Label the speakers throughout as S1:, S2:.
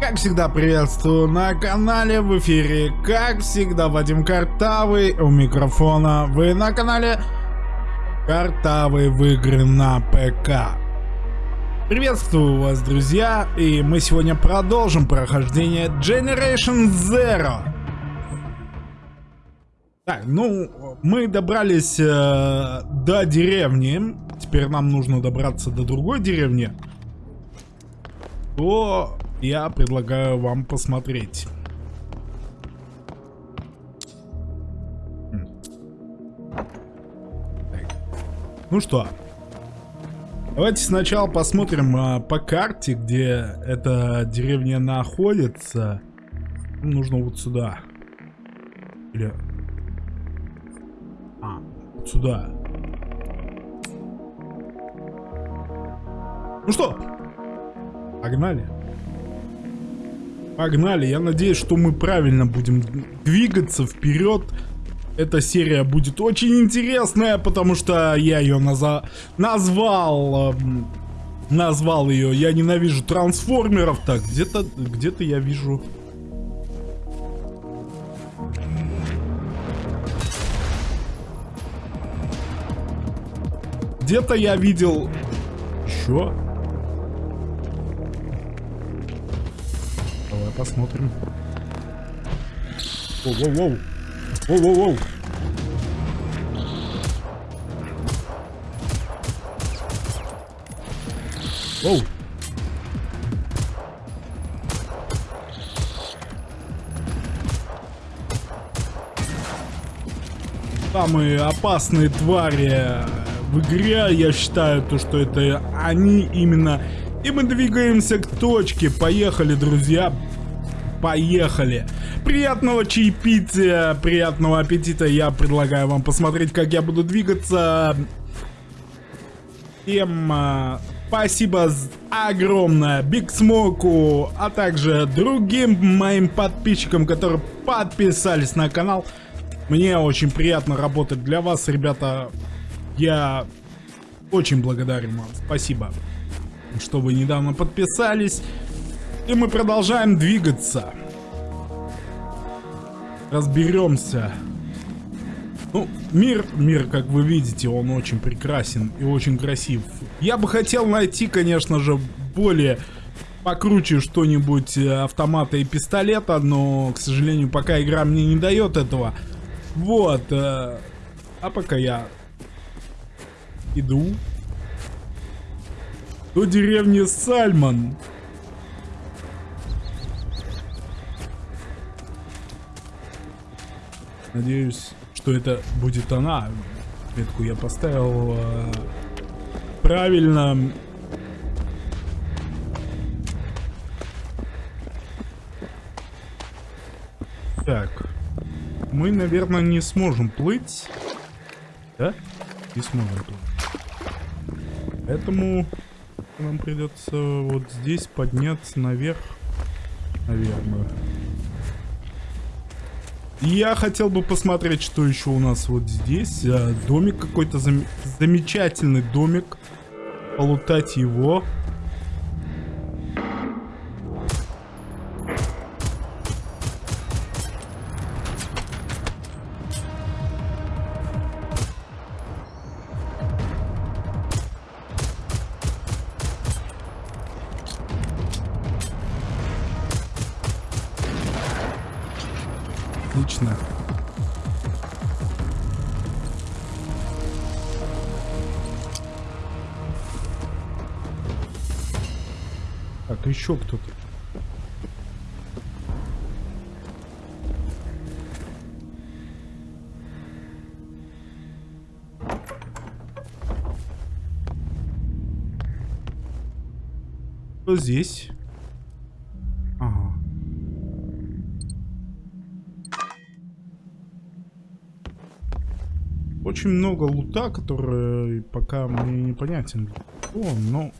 S1: Как всегда, приветствую на канале, в эфире, как всегда, Вадим Картавый, у микрофона, вы на канале Картавый в игры на ПК. Приветствую вас, друзья, и мы сегодня продолжим прохождение Generation Zero. Так, ну, мы добрались э, до деревни, теперь нам нужно добраться до другой деревни. То я предлагаю вам посмотреть. Ну что, давайте сначала посмотрим а, по карте, где эта деревня находится. Нужно вот сюда. Или... А, вот сюда. Ну что, погнали. Погнали, я надеюсь, что мы правильно будем двигаться вперед. Эта серия будет очень интересная, потому что я ее наза назвал... Э, назвал ее «Я ненавижу трансформеров». Так, где-то где-то я вижу... Где-то я видел... Еще? Посмотрим. Воу-воу-воу. Воу-воу-воу. Воу. Самые опасные твари в игре, я считаю, то, что это они именно... И мы двигаемся к точке. Поехали, друзья. Поехали! Приятного чаепития, приятного аппетита. Я предлагаю вам посмотреть, как я буду двигаться. Всем э, спасибо огромное Биг Смоку, а также другим моим подписчикам, которые подписались на канал. Мне очень приятно работать для вас, ребята. Я очень благодарен вам. Спасибо, что вы недавно подписались. И мы продолжаем двигаться. Разберемся. Ну, мир, мир, как вы видите, он очень прекрасен и очень красив. Я бы хотел найти, конечно же, более покруче что-нибудь э, автомата и пистолета, но, к сожалению, пока игра мне не дает этого. Вот. Э, а пока я иду до деревни Сальман. Надеюсь, что это будет она. Метку я поставил э, правильно. Так. Мы, наверное, не сможем плыть. Да? Не сможем плыть. Поэтому нам придется вот здесь подняться наверх. Наверное. Я хотел бы посмотреть, что еще у нас вот здесь. А, домик какой-то зам замечательный домик. Полутать его. Отлично. Так, еще кто-то. Кто здесь? очень много лута, который пока мне непонятен. О, но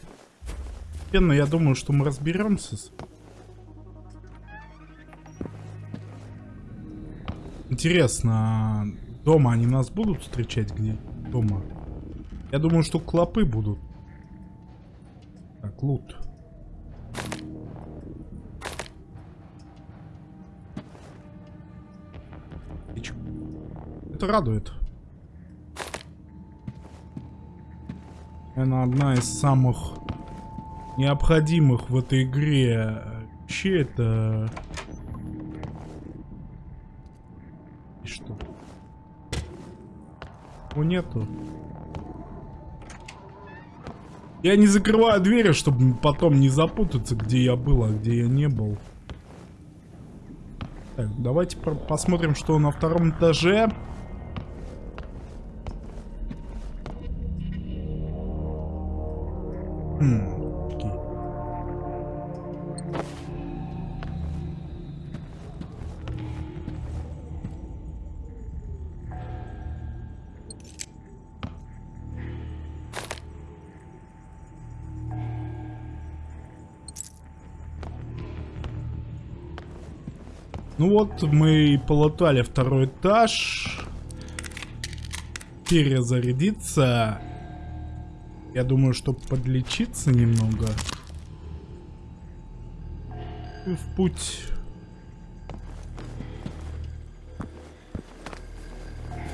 S1: Пенно, я думаю, что мы разберемся с... Интересно, а дома они нас будут встречать где? Дома. Я думаю, что клопы будут. Так, лут. Это радует. Она одна из самых необходимых в этой игре. Вообще это... И что? О, нету. Я не закрываю двери, чтобы потом не запутаться, где я был, а где я не был. Так, давайте посмотрим, что на втором этаже. Ну вот, мы полотали второй этаж. Перезарядиться. Я думаю, чтобы подлечиться немного. И в путь.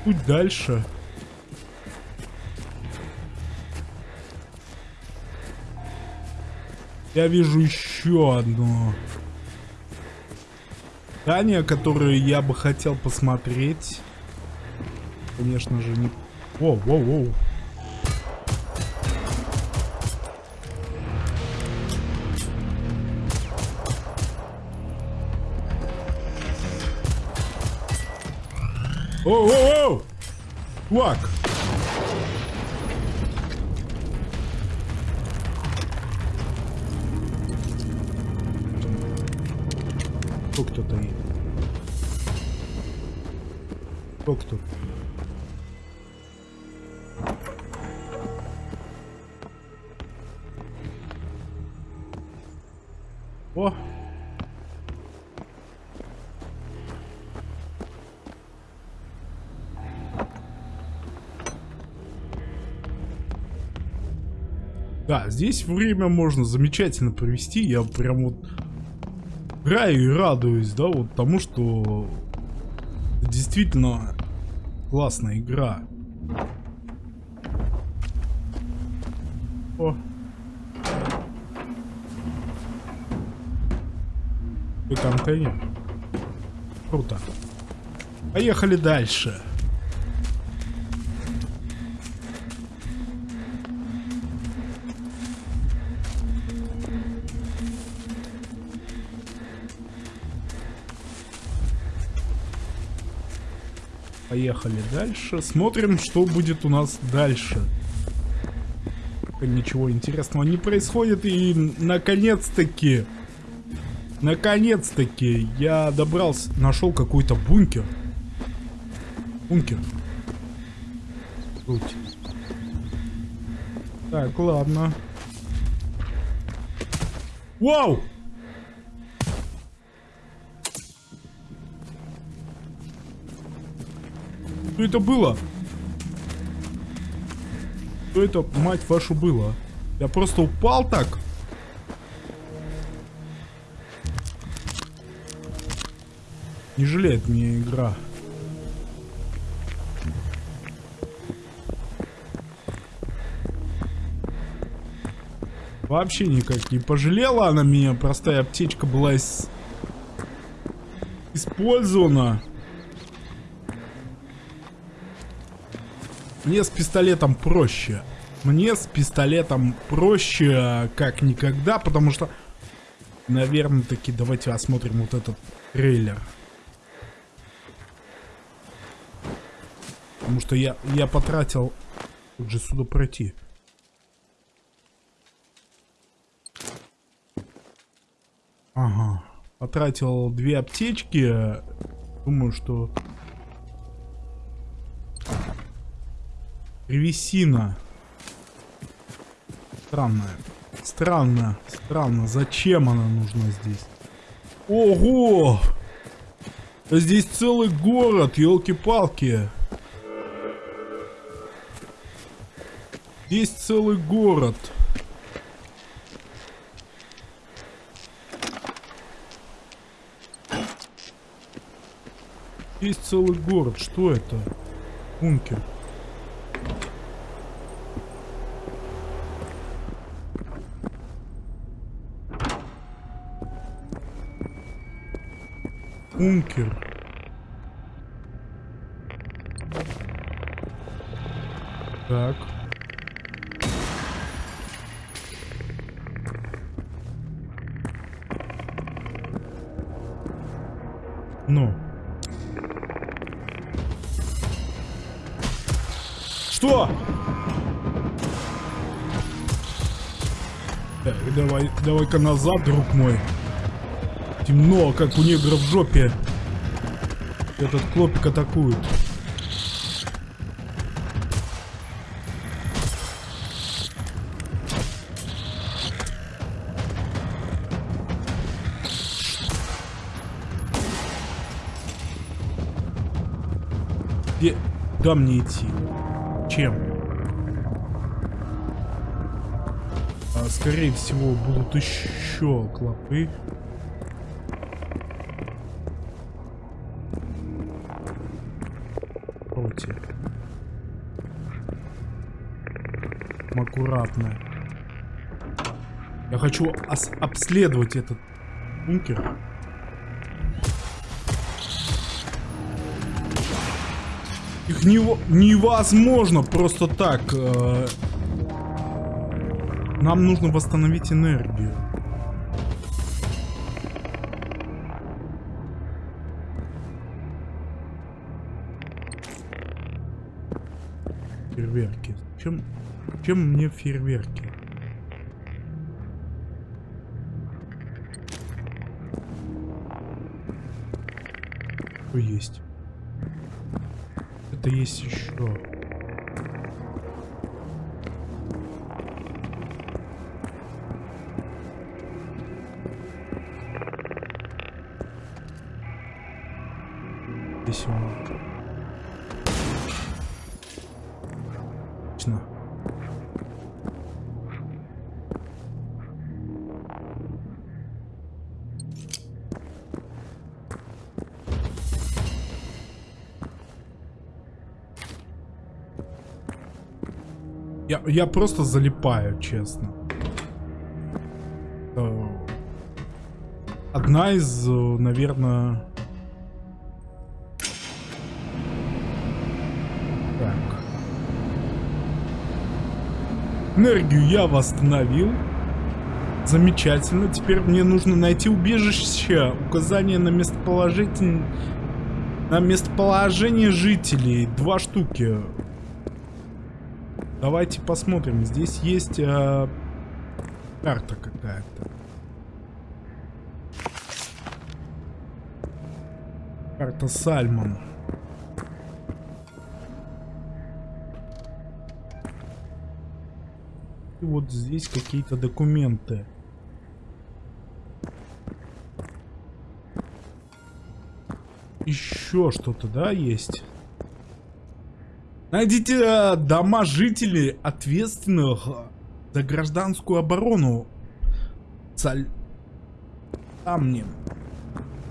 S1: Путь дальше. Я вижу еще одно здания, которые я бы хотел посмотреть. Конечно же, не... Воу, воу, воу. Оу, оу, оу! Чувак! кто-то едет. Кто кто? О! Да, здесь время можно замечательно провести. Я прям вот играю и радуюсь, да, вот тому, что действительно классная игра. О. И контейнер. Круто. Поехали дальше. Поехали дальше. Смотрим, что будет у нас дальше. Ничего интересного не происходит. И наконец-таки... Наконец-таки я добрался... Нашел какой-то бункер. Бункер. Круть. Так, ладно. Вау! Что это было? Что это, мать вашу, было? Я просто упал так? Не жалеет мне игра. Вообще никак не пожалела она меня. Простая аптечка была из... использована. Мне с пистолетом проще. Мне с пистолетом проще как никогда, потому что... Наверное, таки давайте осмотрим вот этот трейлер. Потому что я, я потратил... Тут же сюда пройти. Ага. Потратил две аптечки. Думаю, что Древесина. Странная. Странно, странно. Зачем она нужна здесь? Ого! Здесь целый город, елки-палки. Здесь целый город. Есть целый город. Что это? Бункер. Бункер. Так. Ну. Что? Так, давай, давай-ка назад, друг мой. Темно, как у негра в жопе. Этот клопик атакует. Где? Куда мне идти? Чем? А, скорее всего, будут еще клопы. Аккуратно. Я хочу обследовать этот бункер. Их не, невозможно просто так. Э, нам нужно восстановить энергию. Фейерверки. Чем, чем мне фейерверки? Что есть? Это есть еще. Я, просто залипаю, честно. Э, одна из, э, наверное... Так. Энергию я восстановил. Замечательно. Теперь мне нужно найти убежище. Указание на местоположение... На местоположение жителей. Два штуки. Давайте посмотрим. Здесь есть э, карта какая-то. Карта Сальмон. И вот здесь какие-то документы. Еще что-то, да, есть? Найдите э, дома жителей, ответственных за гражданскую оборону. Саль... Там мне.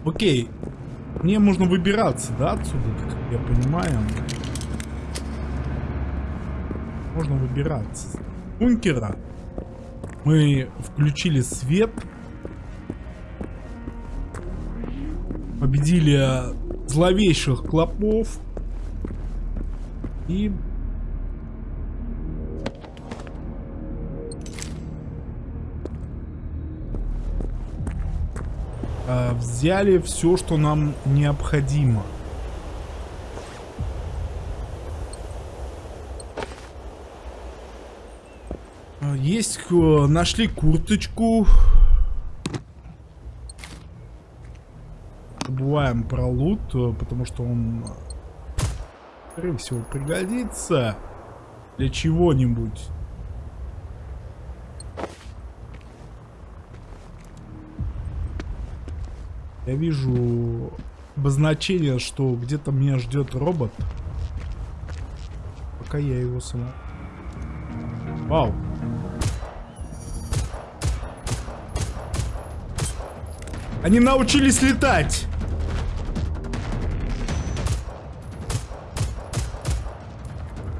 S1: Окей. Мне можно выбираться, да, отсюда, как я понимаю. Можно выбираться. Бункера. Мы включили свет. Победили зловейших клопов. И... Э, взяли все, что нам необходимо. А, есть, э, нашли курточку. Забываем про лут, э, потому что он скорее всего, пригодится для чего-нибудь. Я вижу обозначение, что где-то меня ждет робот. Пока я его сама... Вау. Они научились летать!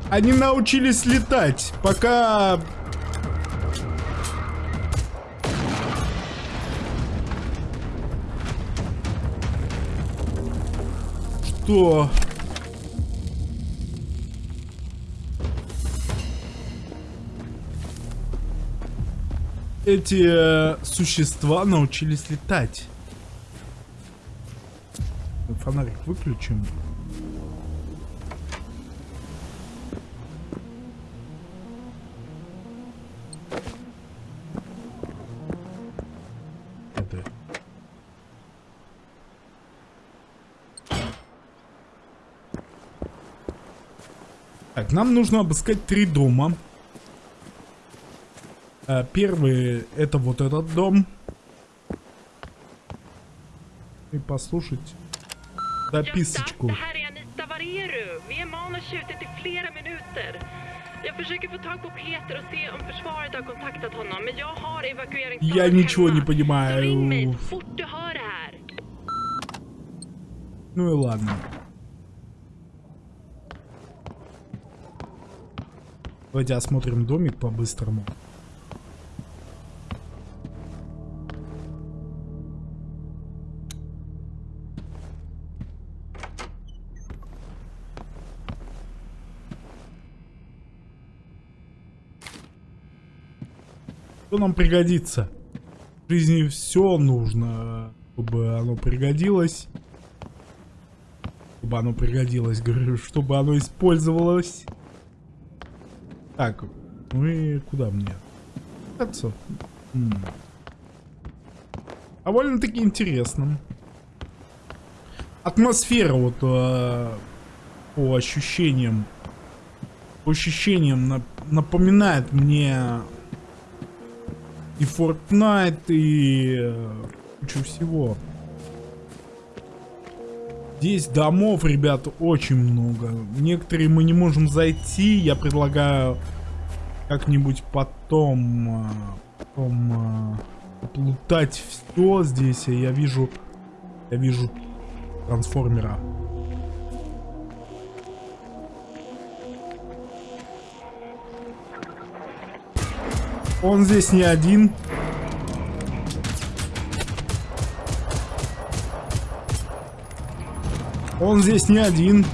S1: Они научились летать, пока... Что? Эти э, существа научились летать. Фонарик выключим. Так, нам нужно обыскать три дома. А, Первый это вот этот дом. И послушать записочку.
S2: Det här är Anita Vareru. Vi är
S1: Давайте осмотрим домик по-быстрому. Что нам пригодится? В жизни все нужно, чтобы оно пригодилось. Чтобы оно пригодилось, говорю, чтобы оно использовалось. Так, ну и куда мне? Отцов. М. Довольно-таки интересно. Атмосфера вот э, по ощущениям, по ощущениям нап- напоминает мне и Fortnite, и э, кучу всего. Здесь домов, ребят, очень много. Некоторые мы не можем зайти. Я предлагаю как-нибудь потом, э, потом э, плутать все здесь. Я вижу, я вижу трансформера. Он здесь не один. Он здесь не один.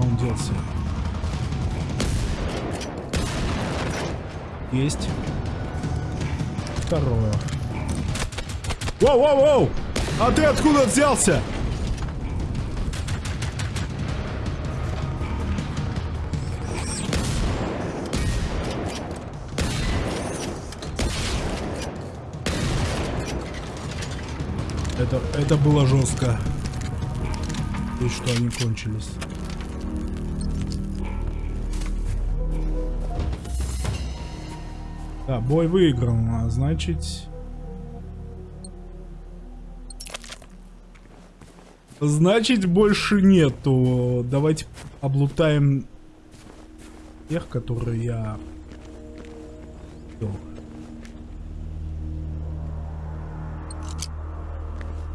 S1: Он делся. Есть. Второе. Воу-воу-воу! А ты откуда взялся? Это, это было жестко. И что они кончились. Да, бой выигран, а значит... Значит, больше нету. Давайте облутаем тех, которые я... видел.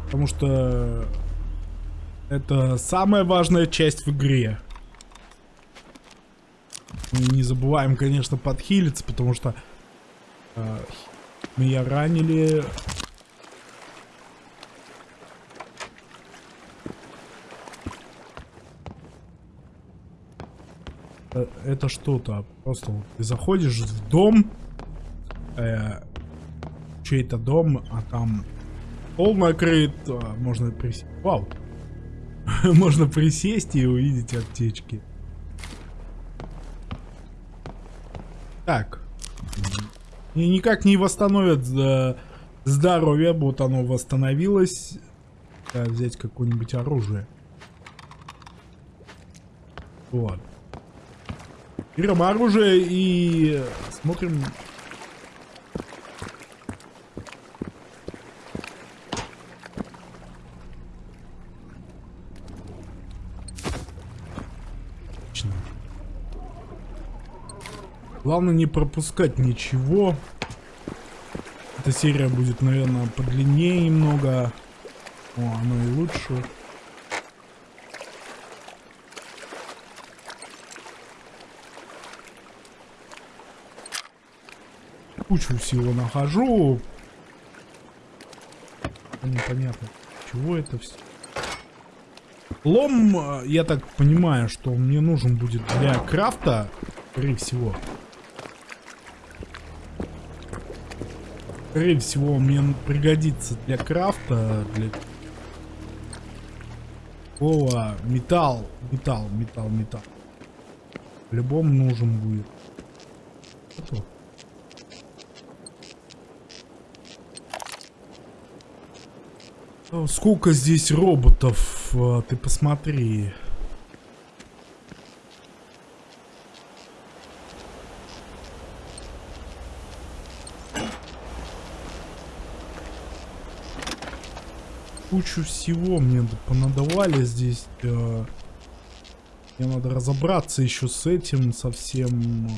S1: Потому что это самая важная часть в игре. Не забываем, конечно, подхилиться, потому что э, меня ранили. Э, Это что-то. Просто вот ты заходишь в дом, э, чей-то дом, а там Пол накрыт, а, можно присесть. Вау. можно присесть и увидеть аптечки. Так. И никак не восстановят э, здоровье, вот оно восстановилось. Да, взять какое-нибудь оружие. Вот. Берем оружие и смотрим Главное не пропускать ничего. Эта серия будет, наверное, подлиннее немного. О, оно и лучше. Кучу всего нахожу. Непонятно, чего это все. Лом, э, я так понимаю, что мне нужен будет для крафта, скорее всего. Скорее всего, мне пригодится для крафта, для такого металл, металл, металл, металл. По-любому нужен будет. Готов. Сколько здесь роботов, а, ты посмотри. Кучу всего мне понадавали здесь. Мне надо разобраться еще с этим совсем.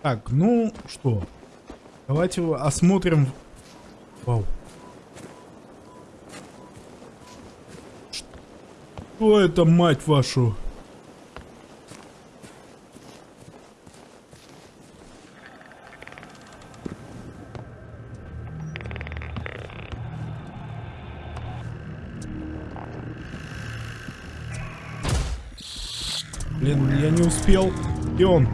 S1: Так, ну что. Давайте осмотрим. Вау. Что это, мать вашу? Блин, я не успел. И он.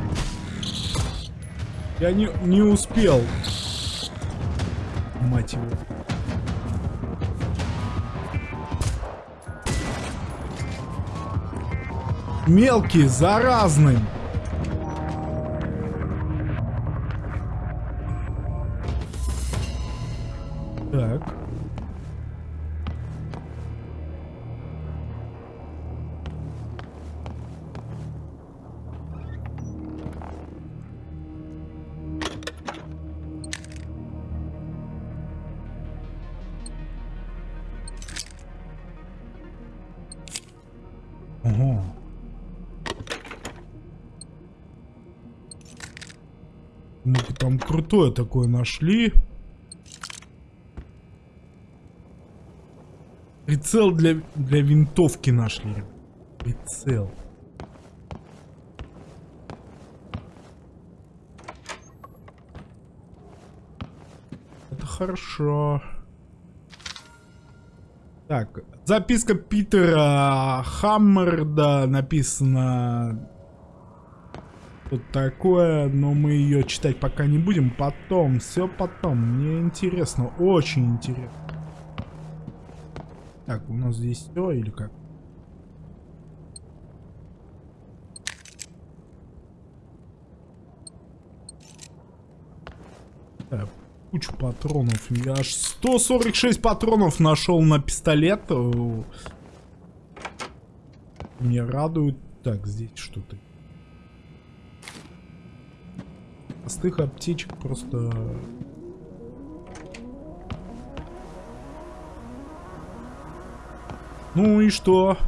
S1: Я не, не успел. Мать его. Мелкий, заразный. Крутое такое нашли. Прицел для, для винтовки нашли. Прицел. Это хорошо. Так, записка Питера Хаммерда написано тут такое, но мы ее читать пока не будем. Потом, все потом. Мне интересно, очень интересно. Так, у нас здесь все или как? Так, кучу патронов. Я аж 146 патронов нашел на пистолет. Меня радует. Так, здесь что-то. Простых аптечек просто... Ну и что?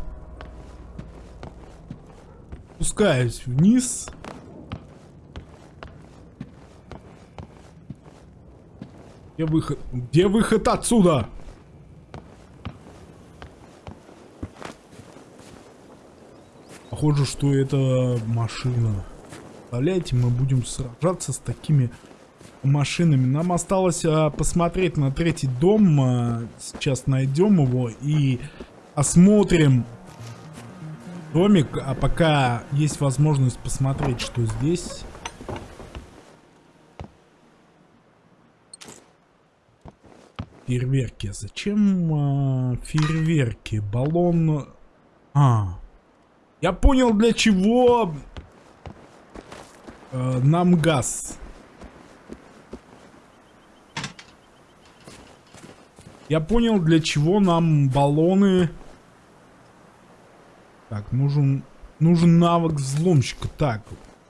S1: Спускаюсь вниз. Где выход? Где выход отсюда? Похоже, что это машина. Представляете, мы будем сражаться с такими машинами. Нам осталось а, посмотреть на третий дом. А, сейчас найдем его и осмотрим домик. А пока есть возможность посмотреть, что здесь. Фейерверки. Зачем а, фейерверки? Баллон... А, я понял для чего э, нам газ. Я понял, для чего нам баллоны. Так, нужен нужен навык взломщика. Так,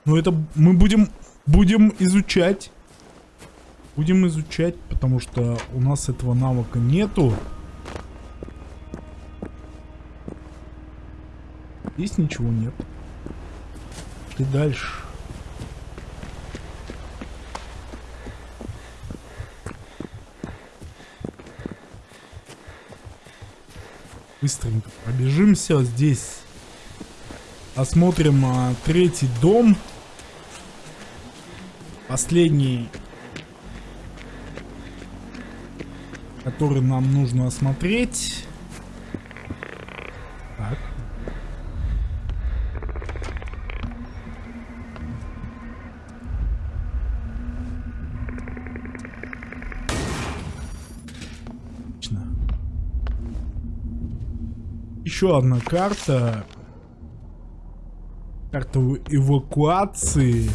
S1: ну это мы будем будем изучать. Будем изучать, потому что у нас этого навыка нету. Здесь ничего нет. И дальше. Быстренько пробежимся здесь. Осмотрим а, третий дом. Последний, который нам нужно осмотреть. Еще одна карта. Карта эвакуации.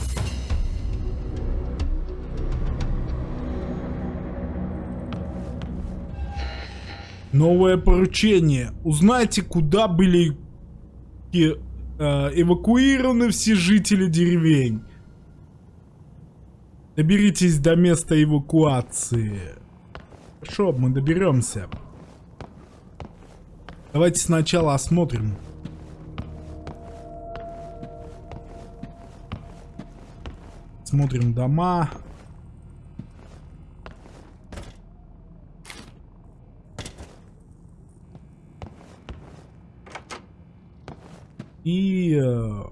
S1: Новое поручение. Узнайте, куда были э, эвакуированы все жители деревень. Доберитесь до места эвакуации. Хорошо, мы доберемся. Давайте сначала осмотрим. Смотрим дома. И э,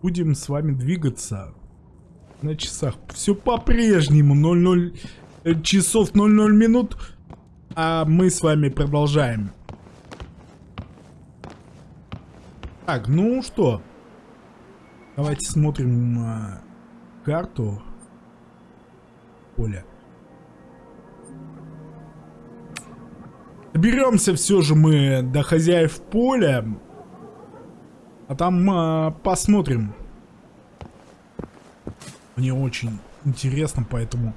S1: будем с вами двигаться на часах. Все по-прежнему 00 э, часов 00 минут. А мы с вами продолжаем. Так, ну что? Давайте смотрим э, карту поля. Доберемся все же мы до хозяев поля. А там э, посмотрим. Мне очень интересно, поэтому...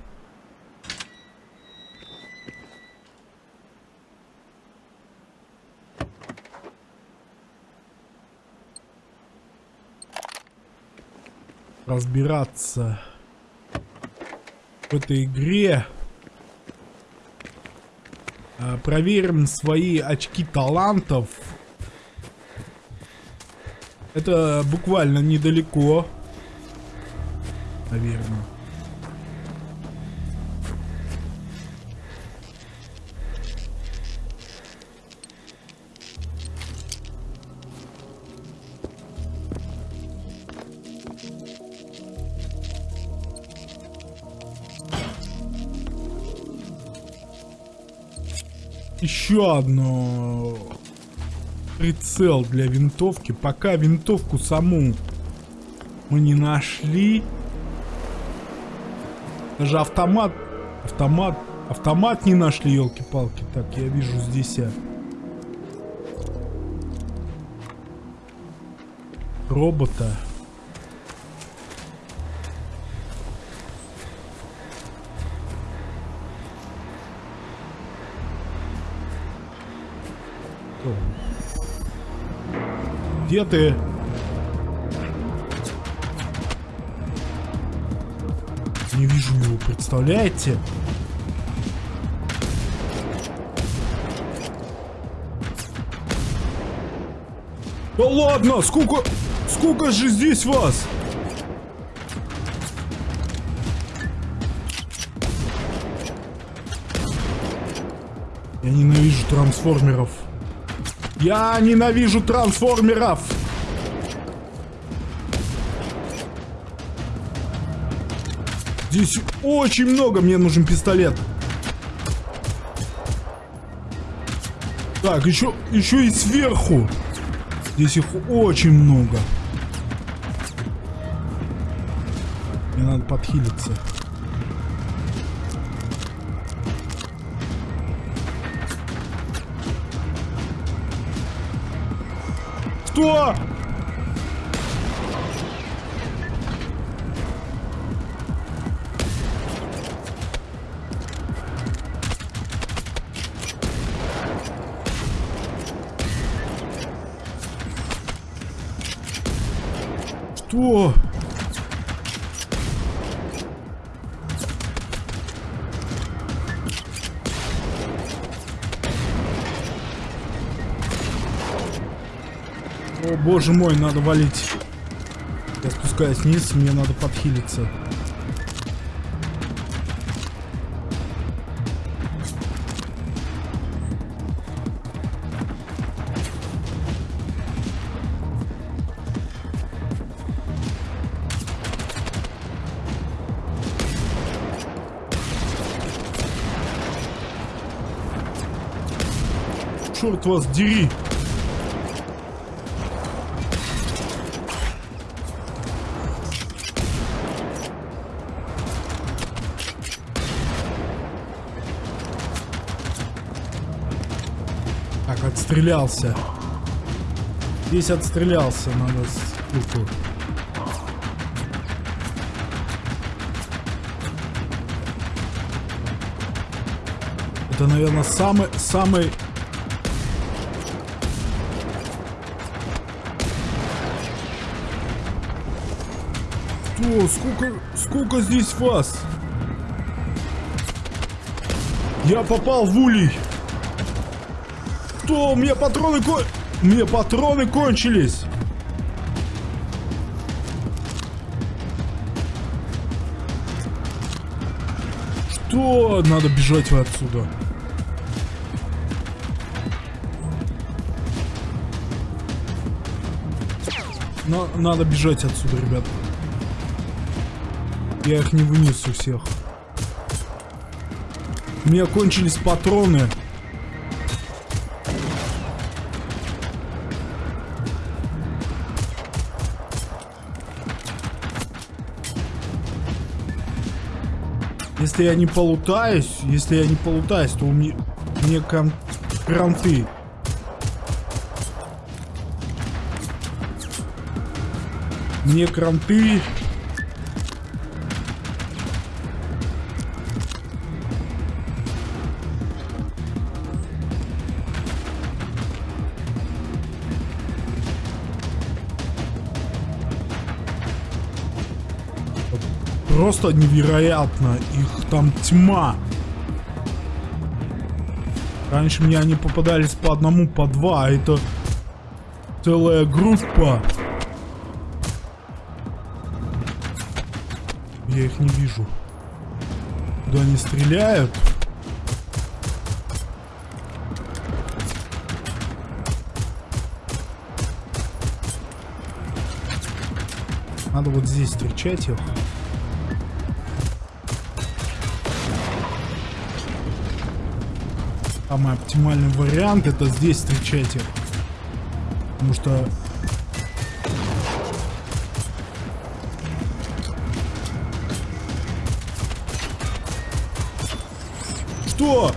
S1: Разбираться в этой игре. А, проверим свои очки талантов. Это буквально недалеко. Наверное. Еще одно прицел для винтовки. Пока винтовку саму мы не нашли. Даже автомат, автомат, автомат не нашли, елки-палки. Так, я вижу здесь а... робота. Где ты? Не вижу его, представляете? Да ладно, сколько... Сколько же здесь вас? Я ненавижу трансформеров. Я ненавижу трансформеров! Здесь очень много, мне нужен пистолет. Так, еще, еще и сверху. Здесь их очень много. Мне надо подхилиться. Что? О, боже мой, надо валить. Я спускаюсь вниз, мне надо подхилиться. Черт вас дери! Отстрелялся. Здесь отстрелялся, надо штуку. Это, наверное, самый, самый... Что? Сколько, сколько здесь вас? Я попал в улей. Что? У меня патроны кон... У меня патроны кончились. Что? Надо бежать отсюда. Но надо бежать отсюда, ребят. Я их не вынесу всех. У меня кончились патроны. Если я не полутаюсь, если я не полутаюсь, то у меня, кон кранты. Мне кранты. Просто невероятно. Их там тьма. Раньше мне они попадались по одному, по два. А это целая группа. Я их не вижу. Куда они стреляют? Надо вот здесь встречать их. Самый оптимальный вариант это здесь встречать их. Потому что Что?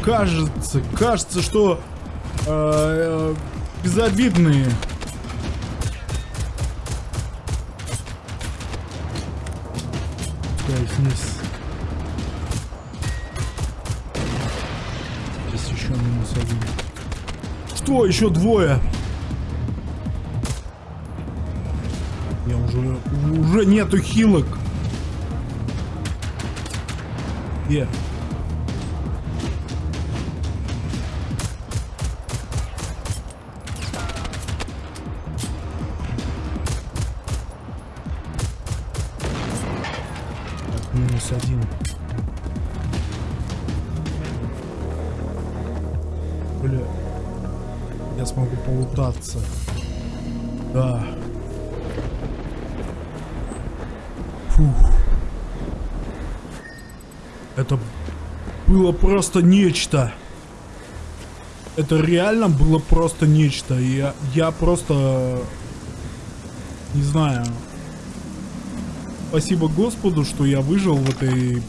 S1: Кажется, кажется, что э, э, безобидные. Так, здесь. Здесь еще минус один. Что? Еще двое. Я уже... Уже нету хилок. Где? Так, было просто нечто. Это реально было просто нечто. Я, я просто... Не знаю. Спасибо Господу, что я выжил в этой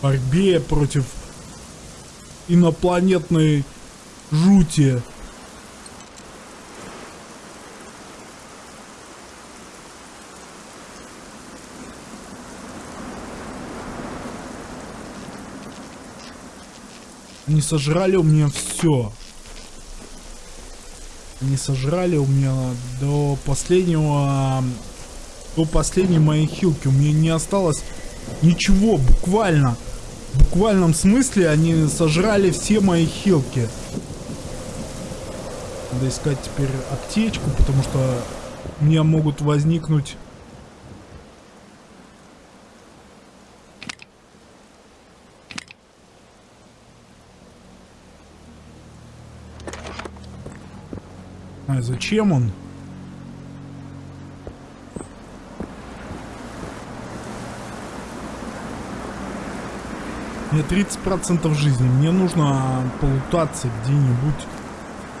S1: борьбе против инопланетной жути. Они сожрали у меня все. Они сожрали у меня до последнего... До последней моей хилки. У меня не осталось Ничего, буквально. В буквальном смысле они сожрали все мои хилки. Надо искать теперь аптечку, потому что у меня могут возникнуть... Зачем он? Мне 30% жизни. Мне нужно полутаться где-нибудь.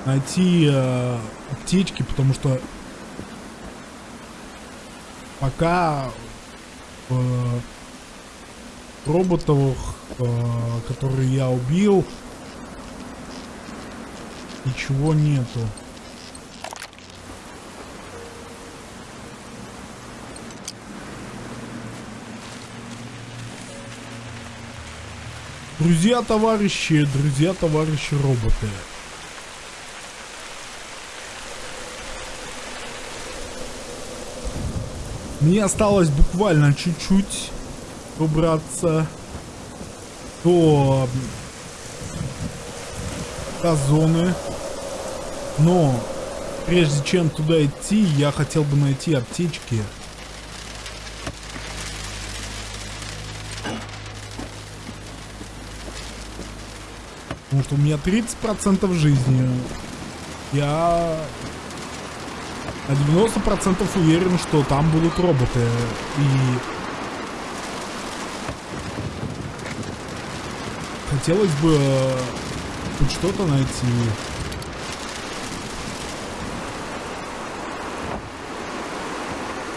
S1: Найти э, аптечки, потому что пока э, роботов, э, которые я убил, ничего нету. Друзья, товарищи, друзья, товарищи роботы. Мне осталось буквально чуть-чуть убраться до, до зоны. Но прежде чем туда идти, я хотел бы найти аптечки. Потому что у меня 30% жизни. Я на 90% уверен, что там будут роботы. И... Хотелось бы э, хоть что-то найти.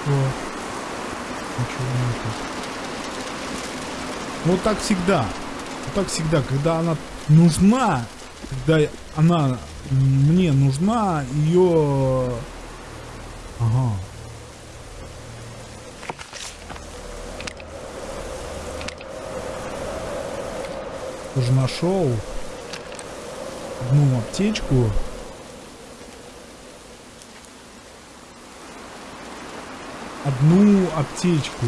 S1: О. Ничего нету. Вот так всегда. Вот так всегда, когда она нужна, когда она мне нужна, ее... Ага. Тоже нашел одну аптечку. Одну аптечку.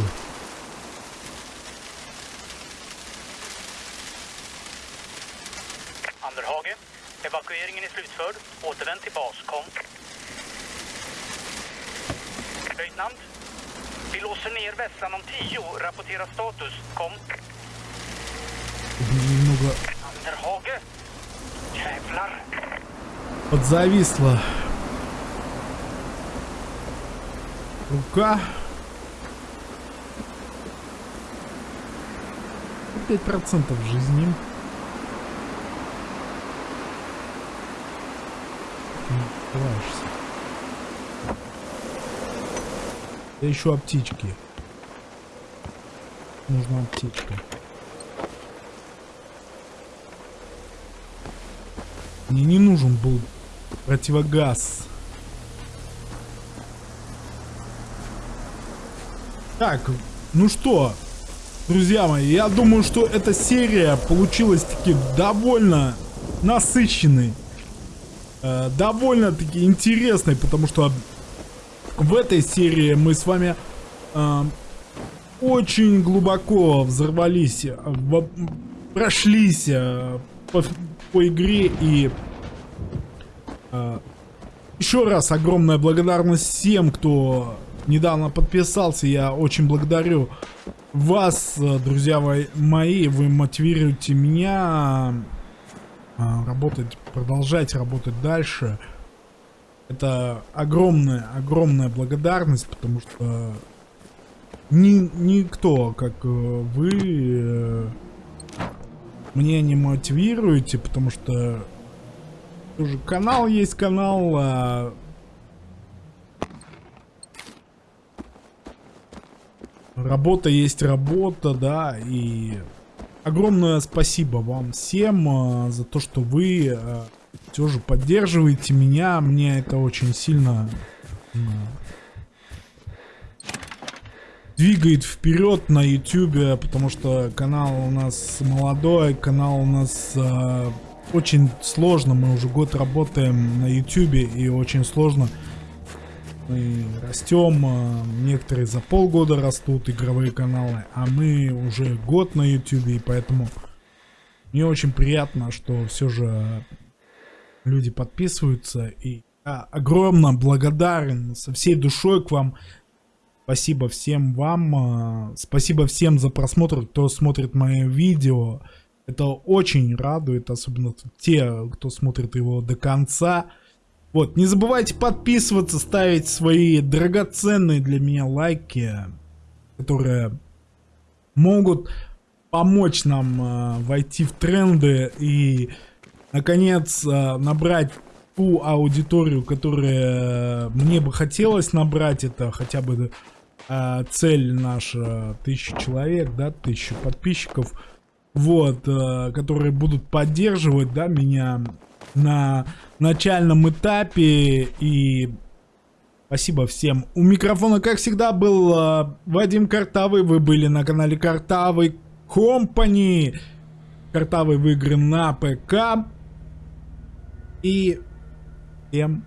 S1: Подзависла. Рука. 5% жизни. Не открываешься. Я ищу аптечки. Нужна аптечка. Мне не нужен был противогаз. Так, ну что, друзья мои, я думаю, что эта серия получилась таки довольно насыщенной. э, довольно-таки интересной, потому что в этой серии мы с вами э, очень глубоко взорвались, э, во- прошлись э, по, по игре и еще раз огромная благодарность всем, кто недавно подписался. Я очень благодарю вас, э, друзья мои-. Вы мотивируете меня э, работать, продолжать работать дальше. Это огромная, огромная благодарность, потому что ни, никто, как э, вы, э, мне не мотивируете, потому что тоже канал есть канал, а работа есть работа, да, и огромное спасибо вам всем а, за то, что вы все же поддерживаете меня, мне это очень сильно м, двигает вперед на YouTube, потому что канал у нас молодой, канал у нас э, очень сложно, мы уже год работаем на YouTube и очень сложно Мы растем, э, некоторые за полгода растут игровые каналы, а мы уже год на YouTube, и поэтому мне очень приятно, что все же люди подписываются, и я огромно благодарен со всей душой к вам. Спасибо всем вам, э, спасибо всем за просмотр, кто смотрит мои видео. Это очень радует, особенно те, кто смотрит его до конца. Вот, не забывайте подписываться, ставить свои драгоценные для меня лайки, которые могут помочь нам э, войти в тренды и, наконец, э, набрать ту аудиторию, которая мне бы хотелось набрать. Это хотя бы э, цель наша тысяча человек, да, тысяча подписчиков. Вот, э, которые будут поддерживать, да, меня на начальном этапе. И спасибо всем. У микрофона, как всегда, был э, Вадим Картавый. Вы были на канале Картавый Компани. Картавый в игры на ПК. И всем